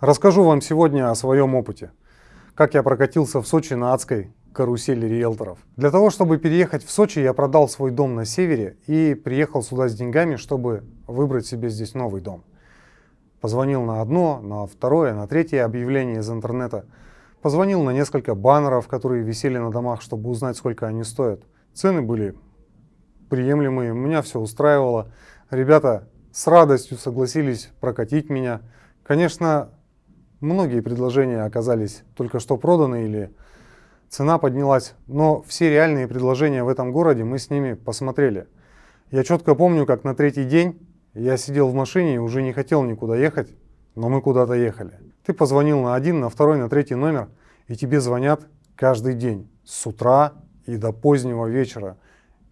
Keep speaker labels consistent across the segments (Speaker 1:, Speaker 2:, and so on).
Speaker 1: Расскажу вам сегодня о своем опыте. Как я прокатился в Сочи на адской карусели риэлторов. Для того, чтобы переехать в Сочи, я продал свой дом на севере и приехал сюда с деньгами, чтобы выбрать себе здесь новый дом. Позвонил на одно, на второе, на третье объявление из интернета. Позвонил на несколько баннеров, которые висели на домах, чтобы узнать, сколько они стоят. Цены были приемлемые, меня все устраивало. Ребята с радостью согласились прокатить меня. Конечно, многие предложения оказались только что проданы или цена поднялась, но все реальные предложения в этом городе мы с ними посмотрели. Я четко помню, как на третий день я сидел в машине и уже не хотел никуда ехать, но мы куда-то ехали. Ты позвонил на один, на второй, на третий номер, и тебе звонят каждый день, с утра и до позднего вечера.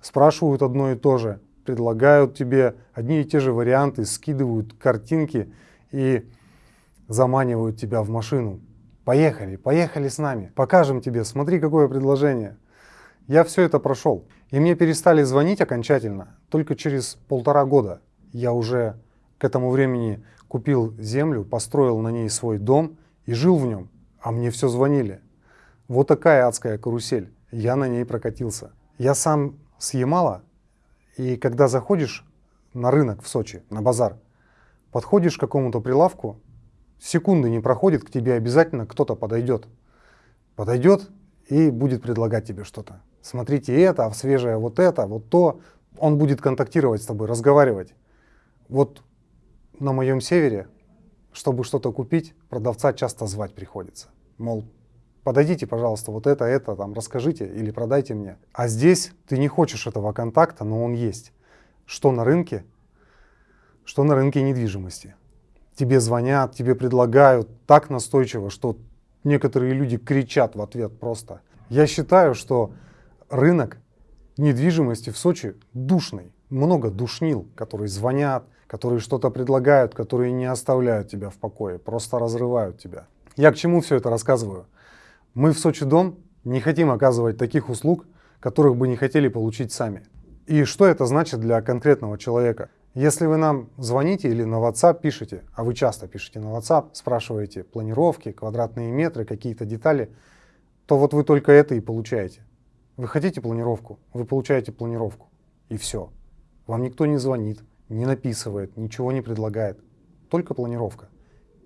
Speaker 1: Спрашивают одно и то же, предлагают тебе одни и те же варианты, скидывают картинки и заманивают тебя в машину. Поехали, поехали с нами, покажем тебе, смотри, какое предложение. Я все это прошел. И мне перестали звонить окончательно только через полтора года я уже к этому времени купил землю, построил на ней свой дом и жил в нем, а мне все звонили. Вот такая адская карусель, я на ней прокатился. Я сам с Ямала, и когда заходишь на рынок в Сочи, на базар, подходишь к какому-то прилавку, секунды не проходит, к тебе обязательно кто-то подойдет. Подойдет и будет предлагать тебе что-то. Смотрите это, а свежее вот это, вот то. Он будет контактировать с тобой, разговаривать. Вот на моем севере, чтобы что-то купить, продавца часто звать приходится. Мол, подойдите, пожалуйста, вот это, это, там, расскажите или продайте мне. А здесь ты не хочешь этого контакта, но он есть. Что на рынке, что на рынке недвижимости. Тебе звонят, тебе предлагают так настойчиво, что некоторые люди кричат в ответ просто. Я считаю, что рынок недвижимости в Сочи душный. Много душнил, которые звонят, которые что-то предлагают, которые не оставляют тебя в покое, просто разрывают тебя. Я к чему все это рассказываю? Мы в Сочи Дом не хотим оказывать таких услуг, которых бы не хотели получить сами. И что это значит для конкретного человека? Если вы нам звоните или на WhatsApp пишете, а вы часто пишете на WhatsApp, спрашиваете планировки, квадратные метры, какие-то детали, то вот вы только это и получаете. Вы хотите планировку, вы получаете планировку. И все. Вам никто не звонит, не написывает, ничего не предлагает. Только планировка.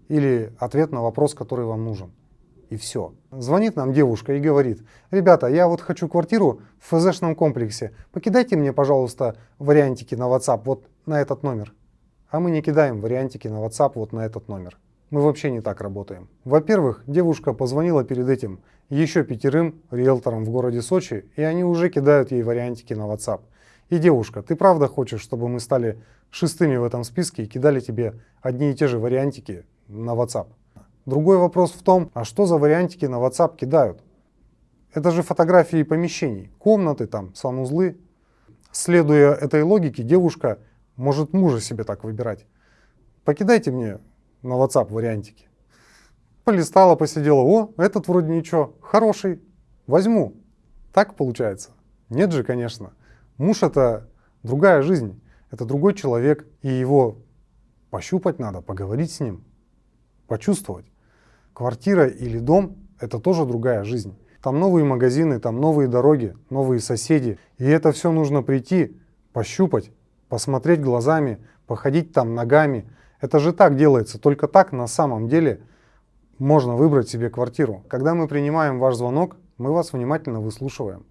Speaker 1: Или ответ на вопрос, который вам нужен. И все. Звонит нам девушка и говорит, ребята, я вот хочу квартиру в ФЗшном комплексе, покидайте мне, пожалуйста, вариантики на WhatsApp вот на этот номер. А мы не кидаем вариантики на WhatsApp вот на этот номер. Мы вообще не так работаем. Во-первых, девушка позвонила перед этим еще пятерым риэлторам в городе Сочи, и они уже кидают ей вариантики на WhatsApp. И девушка, ты правда хочешь, чтобы мы стали шестыми в этом списке и кидали тебе одни и те же вариантики на WhatsApp? Другой вопрос в том, а что за вариантики на WhatsApp кидают? Это же фотографии помещений, комнаты там, санузлы. Следуя этой логике, девушка может мужа себе так выбирать. Покидайте мне на WhatsApp вариантики. Полистала, посидела, о, этот вроде ничего, хороший, возьму. Так получается? Нет же, конечно. Муж это другая жизнь, это другой человек, и его пощупать надо, поговорить с ним, почувствовать. Квартира или дом это тоже другая жизнь. Там новые магазины, там новые дороги, новые соседи. И это все нужно прийти, пощупать, посмотреть глазами, походить там ногами. Это же так делается, только так на самом деле можно выбрать себе квартиру. Когда мы принимаем ваш звонок, мы вас внимательно выслушиваем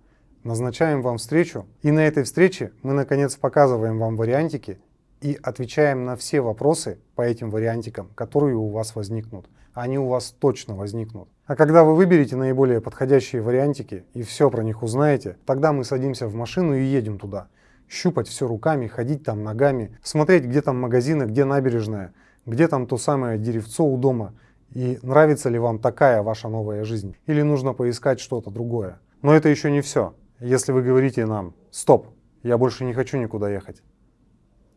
Speaker 1: назначаем вам встречу, и на этой встрече мы наконец показываем вам вариантики и отвечаем на все вопросы по этим вариантикам, которые у вас возникнут. Они у вас точно возникнут. А когда вы выберете наиболее подходящие вариантики и все про них узнаете, тогда мы садимся в машину и едем туда. Щупать все руками, ходить там ногами, смотреть, где там магазины, где набережная, где там то самое деревцо у дома, и нравится ли вам такая ваша новая жизнь, или нужно поискать что-то другое. Но это еще не все. Если вы говорите нам «стоп, я больше не хочу никуда ехать»,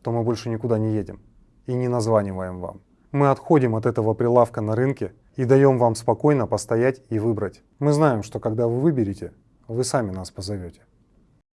Speaker 1: то мы больше никуда не едем и не названиваем вам. Мы отходим от этого прилавка на рынке и даем вам спокойно постоять и выбрать. Мы знаем, что когда вы выберете, вы сами нас позовете.